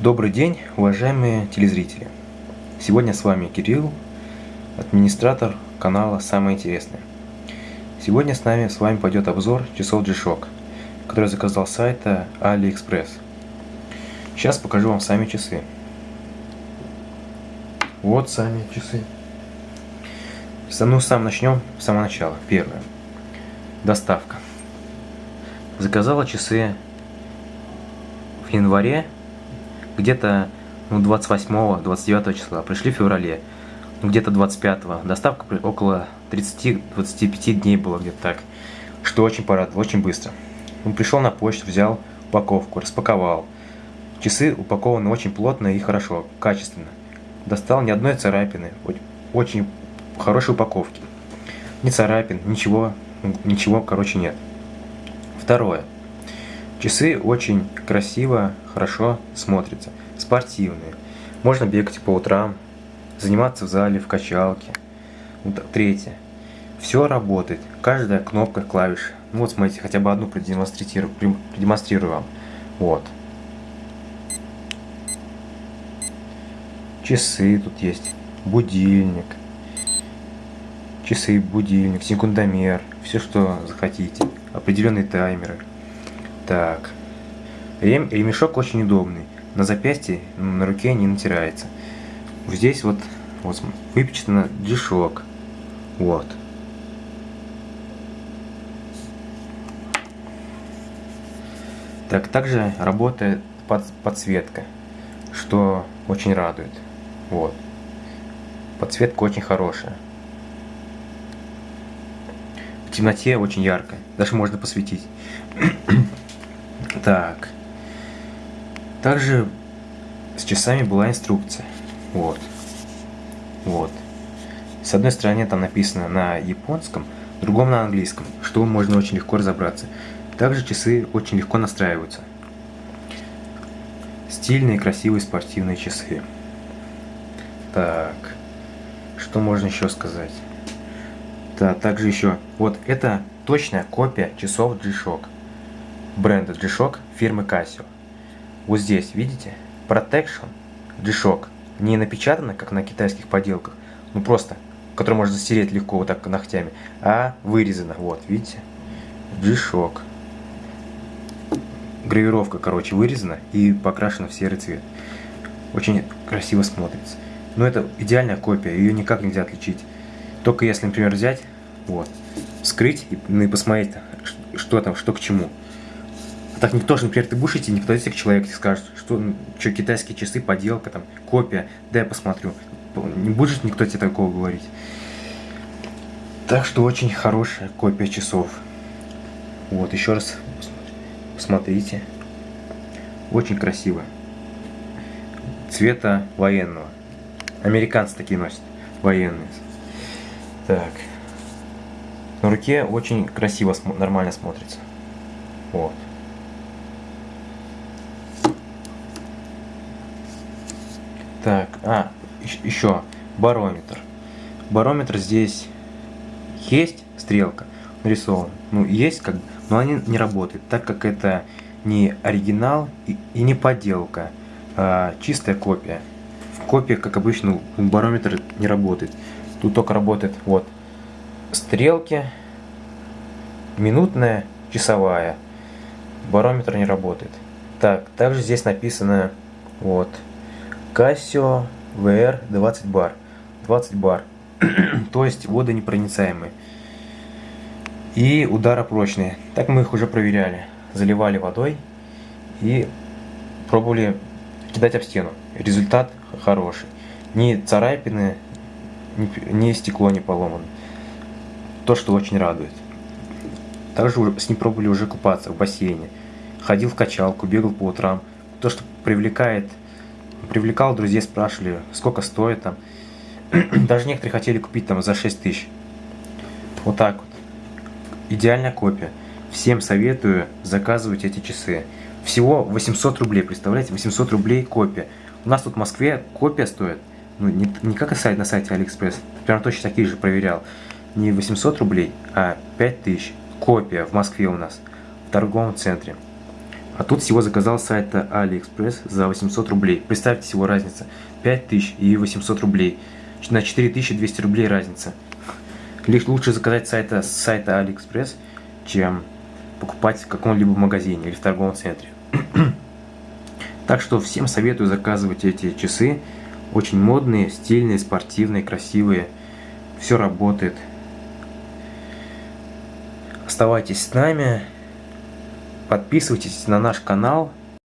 Добрый день, уважаемые телезрители! Сегодня с вами Кирилл, администратор канала «Самое интересное». Сегодня с нами с вами пойдет обзор часов G-Shock, который заказал с сайта AliExpress. Сейчас покажу вам сами часы. Вот сами часы. Ну, сам начнем с самого начала. Первое. Доставка. Заказала часы январе, где-то ну, 28-29 числа, пришли в феврале, ну, где-то 25-го. Доставка около 30-25 дней было где-то так, что очень порадовало, очень быстро. Он пришел на почту, взял упаковку, распаковал. Часы упакованы очень плотно и хорошо, качественно. Достал ни одной царапины, очень хорошей упаковки. Ни царапин, ничего, ничего, короче, нет. Второе. Часы очень красиво, хорошо смотрятся, спортивные. Можно бегать по утрам, заниматься в зале, в качалке. Третье. Все работает, каждая кнопка, клавиша. Ну вот смотрите, хотя бы одну продемонстрирую, продемонстрирую вам. Вот. Часы тут есть, будильник, часы, будильник, секундомер, все что захотите определенные таймеры. Так. Рем, ремешок очень удобный. На запястье, на руке не натирается. Здесь вот, вот выпечатано G-Shock. Вот. Так, также работает под, подсветка, что очень радует. Вот. Подсветка очень хорошая в темноте очень ярко. Даже можно посветить. Так. Также с часами была инструкция. Вот. Вот. С одной стороны там написано на японском, другом на английском, что можно очень легко разобраться. Также часы очень легко настраиваются. Стильные, красивые спортивные часы. Так, что можно еще сказать? Да, также еще, вот это точная копия часов G-Shock. Бренда G-Shock фирмы Casio. Вот здесь, видите? Protection G-Shock. Не напечатано, как на китайских поделках, ну просто, который можно застереть легко вот так ногтями, а вырезано, вот, видите? G-Shock. Гравировка, короче, вырезана и покрашена в серый цвет. Очень красиво смотрится. Но это идеальная копия, ее никак нельзя отличить. Только если, например, взять, вот, скрыть и, ну, и посмотреть, что там, что к чему. Так никто же, например, ты будешь идти, не подойдете к человеку и скажет, что, ну, что китайские часы, поделка, там, копия, да я посмотрю. Не будет никто тебе такого говорить. Так что очень хорошая копия часов. Вот, еще раз посмотрите. Очень красиво. Цвета военного. Американцы такие носят, военные. Так. На руке очень красиво, нормально смотрится. Вот. Так, а, еще барометр. Барометр здесь есть стрелка нарисована. Ну, есть как но они не работают, так как это не оригинал и, и не подделка, а чистая копия. В копии, как обычно, барометр не работает. Тут только работает вот стрелки, минутная, часовая. Барометр не работает. Так, также здесь написано вот Casio VR 20 бар. 20 бар. То есть водонепроницаемые. И ударопрочные. Так мы их уже проверяли. Заливали водой и пробовали кидать об стену. Результат хороший. Ни царапины, ни стекло не поломано. То, что очень радует. Также с ним пробовали уже купаться в бассейне. Ходил в качалку, бегал по утрам. То, что привлекает, привлекал друзей, спрашивали, сколько стоит там. Даже некоторые хотели купить там за 6 тысяч. Вот так вот. Идеальная копия. Всем советую заказывать эти часы. Всего 800 рублей, представляете? 800 рублей копия. У нас тут в Москве копия стоит, ну не, не как сайт на сайте Алиэкспресс, прям точно такие же проверял. Не 800 рублей, а 5000 копия в Москве у нас, в торговом центре. А тут всего заказал с сайта AliExpress за 800 рублей. Представьте всего разница. 5000 и 800 рублей. На 4200 рублей разница. Лишь лучше заказать сайта, с сайта AliExpress, чем покупать в каком-либо магазине или в торговом центре. так что всем советую заказывать эти часы. Очень модные, стильные, спортивные, красивые. Все работает. Оставайтесь с нами. Подписывайтесь на наш канал.